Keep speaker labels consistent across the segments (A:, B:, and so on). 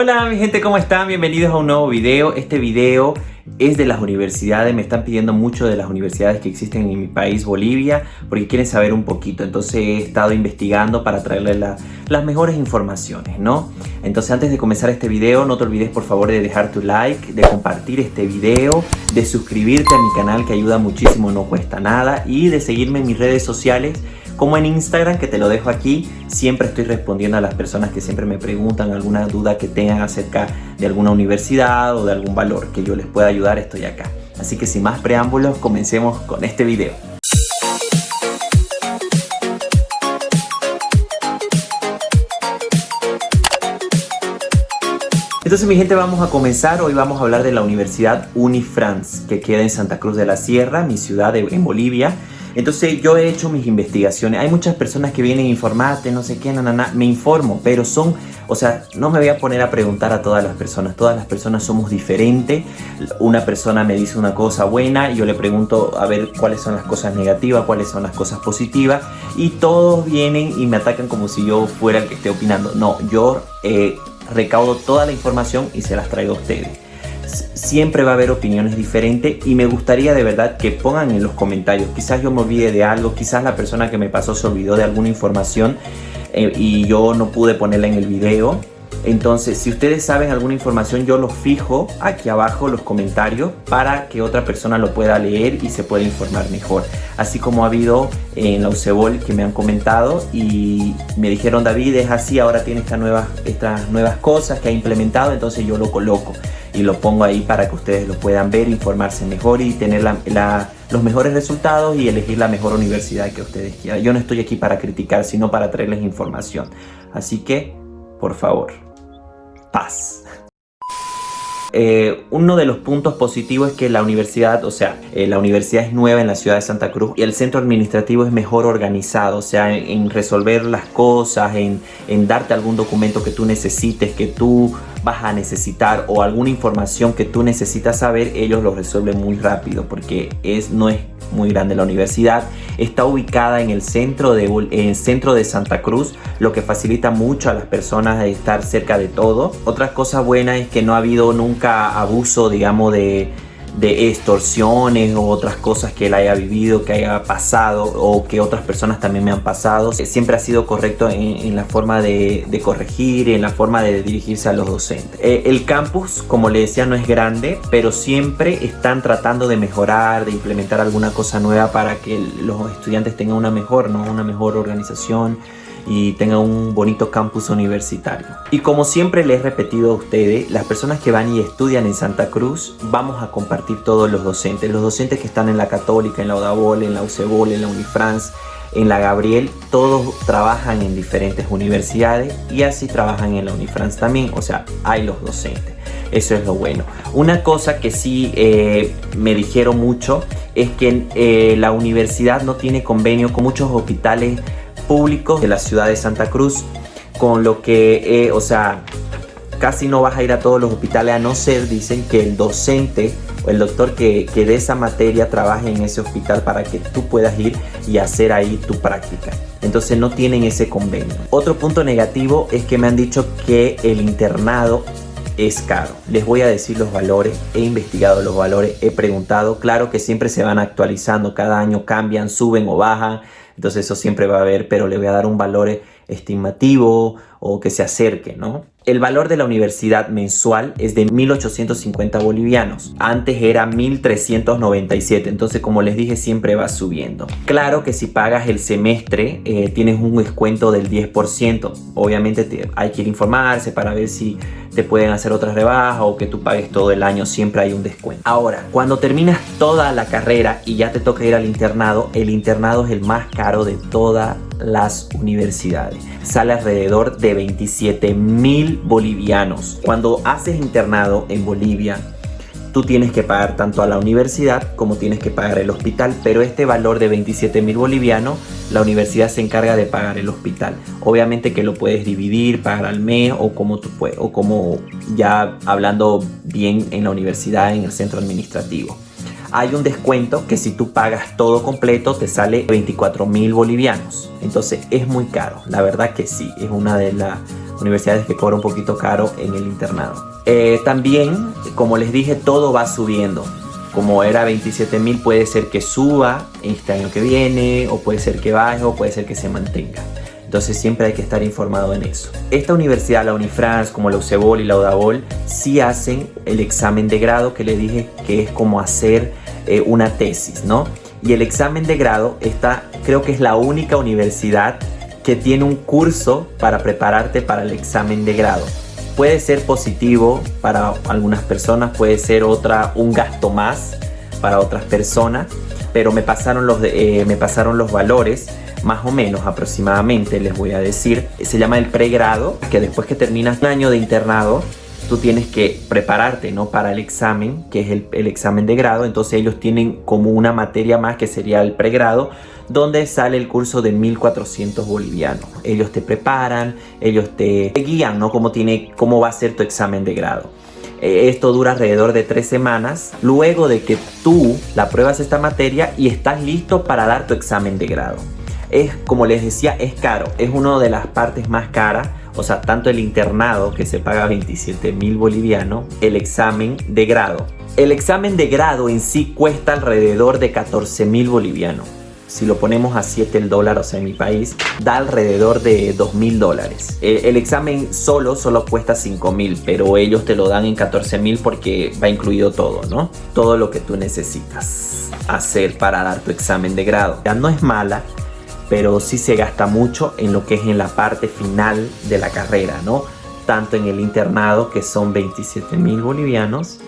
A: Hola mi gente, ¿cómo están? Bienvenidos a un nuevo video. Este video es de las universidades, me están pidiendo mucho de las universidades que existen en mi país, Bolivia, porque quieren saber un poquito. Entonces he estado investigando para traerles las mejores informaciones, ¿no? Entonces antes de comenzar este video, no te olvides por favor de dejar tu like, de compartir este video, de suscribirte a mi canal que ayuda muchísimo, no cuesta nada, y de seguirme en mis redes sociales como en Instagram, que te lo dejo aquí. Siempre estoy respondiendo a las personas que siempre me preguntan alguna duda que tengan acerca de alguna universidad o de algún valor que yo les pueda ayudar, estoy acá. Así que sin más preámbulos, comencemos con este video. Entonces mi gente vamos a comenzar, hoy vamos a hablar de la Universidad Unifrance que queda en Santa Cruz de la Sierra, mi ciudad en Bolivia entonces yo he hecho mis investigaciones. Hay muchas personas que vienen a informarte, no sé qué, na, na, me informo, pero son, o sea, no me voy a poner a preguntar a todas las personas. Todas las personas somos diferentes. Una persona me dice una cosa buena yo le pregunto a ver cuáles son las cosas negativas, cuáles son las cosas positivas. Y todos vienen y me atacan como si yo fuera el que esté opinando. No, yo eh, recaudo toda la información y se las traigo a ustedes siempre va a haber opiniones diferentes y me gustaría de verdad que pongan en los comentarios. Quizás yo me olvide de algo, quizás la persona que me pasó se olvidó de alguna información eh, y yo no pude ponerla en el video. Entonces, si ustedes saben alguna información, yo lo fijo aquí abajo los comentarios para que otra persona lo pueda leer y se pueda informar mejor. Así como ha habido en la UCEBOL que me han comentado y me dijeron, David, es así, ahora tiene estas nuevas, estas nuevas cosas que ha implementado, entonces yo lo coloco y lo pongo ahí para que ustedes lo puedan ver, informarse mejor y tener los mejores resultados y elegir la mejor universidad que ustedes quieran. Yo no estoy aquí para criticar, sino para traerles información. Así que, por favor, paz. Eh, uno de los puntos positivos es que la universidad, o sea, eh, la universidad es nueva en la ciudad de Santa Cruz y el centro administrativo es mejor organizado, o sea, en, resolver las cosas, en, en, darte algún documento que tú necesites, que tú vas a necesitar o alguna información que tú necesitas saber, ellos lo resuelven muy rápido porque es, no es muy grande la universidad. Está ubicada en el centro de, en el centro de Santa Cruz, lo que facilita mucho a las personas estar cerca de todo. Otra cosa buena es que no ha habido nunca abuso, digamos, de de extorsiones o otras cosas que él haya vivido, que haya pasado o que otras personas también me han pasado. Siempre ha sido correcto en, la forma de, corregir, en la forma de dirigirse a los docentes. Eh, el campus, como le decía, no es grande, pero siempre están tratando de mejorar, de implementar alguna cosa nueva para que los estudiantes tengan una mejor, ¿no? una mejor organización y tengan un bonito campus universitario. Y como siempre les he repetido a ustedes, las personas que van y estudian en Santa Cruz, vamos a compartir todos los docentes. Los docentes que están en la Católica, en la Odabol, en la UCEBOL, en la Unifrance, en la Gabriel, todos trabajan en diferentes universidades y así trabajan en la Unifrance también, o sea, hay los docentes. Eso es lo bueno. Una cosa que sí eh, me dijeron mucho es que eh, la universidad no tiene convenio con muchos hospitales públicos de la ciudad de Santa Cruz, con lo que, eh, o sea, casi no vas a ir a todos los hospitales a no ser, dicen, que el docente o el doctor que, que de esa materia trabaje en ese hospital para que tú puedas ir y hacer ahí tu práctica. Entonces no tienen ese convenio. Otro punto negativo es que me han dicho que el internado es caro. Les voy a decir los valores, he investigado los valores, he preguntado, claro que siempre se van actualizando, cada año cambian, suben o bajan, entonces eso siempre va a haber, pero le voy a dar un valor estimativo o que se acerque, ¿no? El valor de la universidad mensual es de 1850 bolivianos. Antes era 1397, entonces como les dije siempre va subiendo. Claro que si pagas el semestre eh, tienes un descuento del 10%. Obviamente hay que ir informarse para ver si te pueden hacer otras rebajas o que tú pagues todo el año, siempre hay un descuento. Ahora, cuando terminas toda la carrera y ya te toca ir al internado, el internado es el más caro de todas las universidades. Sale alrededor de 27 mil bolivianos. Cuando haces internado en Bolivia, tú tienes que pagar tanto a la universidad como tienes que pagar el hospital, pero este valor de 27 mil bolivianos, la universidad se encarga de pagar el hospital. Obviamente que lo puedes dividir, pagar al mes o como tú puedes, o como ya hablando bien en la universidad, en el centro administrativo. Hay un descuento que si tú pagas todo completo te sale 24 mil bolivianos. Entonces es muy caro, la verdad que sí, es una de las universidades que cobran un poquito caro en el internado. Eh, también, como les dije, todo va subiendo. Como era 27 mil, puede ser que suba este año que viene, o puede ser que baje, o puede ser que se mantenga. Entonces siempre hay que estar informado en eso. Esta universidad, la Unifrance, como la UCEBOL y la UDABOL, sí hacen el examen de grado que le dije que es como hacer eh, una tesis, ¿no? Y el examen de grado está, creo que es la única universidad que tiene un curso para prepararte para el examen de grado. Puede ser positivo para algunas personas, puede ser otra un gasto más para otras personas, pero me pasaron los, eh, me pasaron los valores más o menos aproximadamente les voy a decir se llama el pregrado que después que terminas un año de internado tú tienes que prepararte ¿no? para el examen que es el, examen de grado entonces ellos tienen como una materia más que sería el pregrado donde sale el curso de 1400 bolivianos ellos te preparan ellos te guían ¿no? cómo, tiene, cómo va a ser tu examen de grado eh, esto dura alrededor de tres semanas luego de que tú la pruebas esta materia y estás listo para dar tu examen de grado es, como les decía, es caro. Es una de las partes más caras. O sea, tanto el internado, que se paga 27 mil bolivianos, el examen de grado. El examen de grado en sí cuesta alrededor de 14 mil bolivianos. Si lo ponemos a 7 el dólar, o sea, en mi país, da alrededor de 2 mil dólares. El, examen solo, solo cuesta 5 mil, pero ellos te lo dan en 14 mil porque va incluido todo, ¿no? Todo lo que tú necesitas hacer para dar tu examen de grado. Ya no es mala, pero sí se gasta mucho en lo que es en la parte final de la carrera, ¿no? Tanto en el internado, que son 27 mil bolivianos,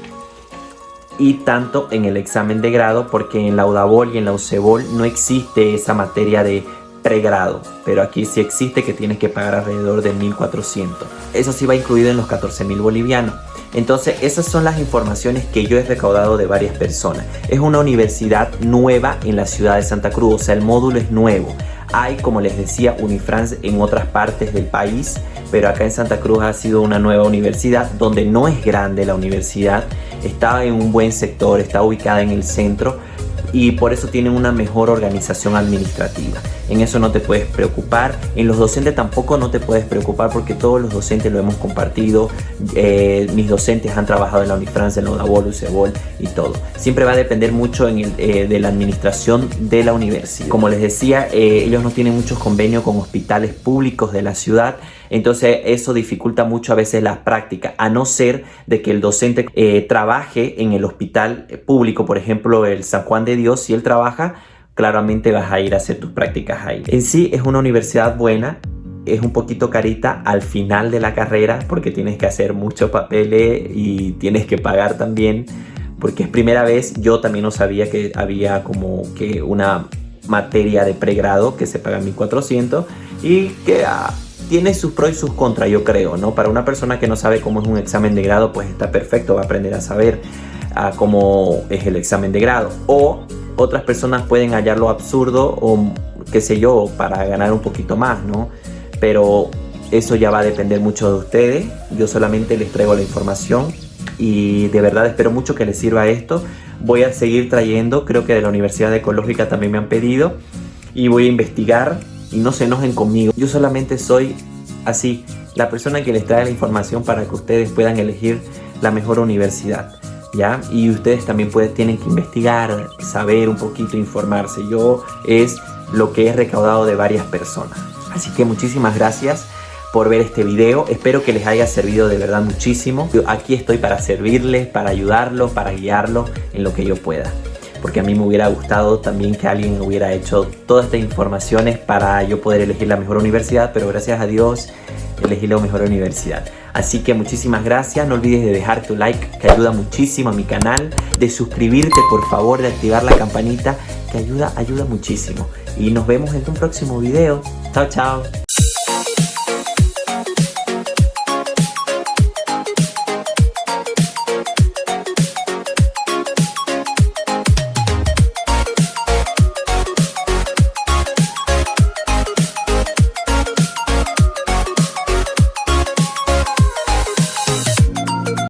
A: y tanto en el examen de grado, porque en la UDABOL y en la UCEBOL no existe esa materia de pregrado, pero aquí sí existe que tienes que pagar alrededor de 1400. Eso sí va incluido en los 14 mil bolivianos. Entonces esas son las informaciones que yo he recaudado de varias personas. Es una universidad nueva en la ciudad de Santa Cruz, o sea el módulo es nuevo. Hay, como les decía, Unifrance en otras partes del país, pero acá en Santa Cruz ha sido una nueva universidad donde no es grande la universidad, está en un buen sector, está ubicada en el centro, y por eso tienen una mejor organización administrativa. En eso no te puedes preocupar. En los docentes tampoco no te puedes preocupar porque todos los docentes lo hemos compartido. Eh, mis docentes han trabajado en la Unifrance, en la UDABOL, UCEBOL y todo. Siempre va a depender mucho eh, de la administración de la universidad. Como les decía, eh, ellos no tienen muchos convenios con hospitales públicos de la ciudad. Entonces eso dificulta mucho a veces las prácticas, a no ser de que el docente trabaje en el hospital público, por ejemplo el San Juan de Dios, si él trabaja, claramente vas a ir a hacer tus prácticas ahí. En sí es una universidad buena, es un poquito carita al final de la carrera porque tienes que hacer muchos papeles y tienes que pagar también porque es primera vez, yo también no sabía que había como que una materia de pregrado que se paga 1400 y que ah, tiene sus pros y sus contras yo creo, ¿no? Para una persona que no sabe cómo es un examen de grado pues está perfecto, va a aprender a saber ah, cómo es el examen de grado o otras personas pueden hallarlo absurdo o qué sé yo, para ganar un poquito más, ¿no? Pero eso ya va a depender mucho de ustedes. Yo solamente les traigo la información y de verdad espero mucho que les sirva esto. Voy a seguir trayendo, creo que de la Universidad Ecológica también me han pedido y voy a investigar y no se enojen conmigo. Yo solamente soy así, la persona que les trae la información para que ustedes puedan elegir la mejor universidad. ¿ya? Y ustedes también pueden, tienen que investigar, saber un poquito, informarse. Yo es lo que he recaudado de varias personas. Así que muchísimas gracias por ver este video. Espero que les haya servido de verdad muchísimo. Yo aquí estoy para servirles, para ayudarlos, para guiarlos en lo que yo pueda. Porque a mí me hubiera gustado también que alguien hubiera hecho todas estas informaciones para yo poder elegir la mejor universidad, pero gracias a Dios elegí la mejor universidad. Así que muchísimas gracias, no olvides de dejar tu like que ayuda muchísimo a mi canal, de suscribirte por favor, de activar la campanita que ayuda, ayuda muchísimo. Y nos vemos en un próximo video. Chao, chao.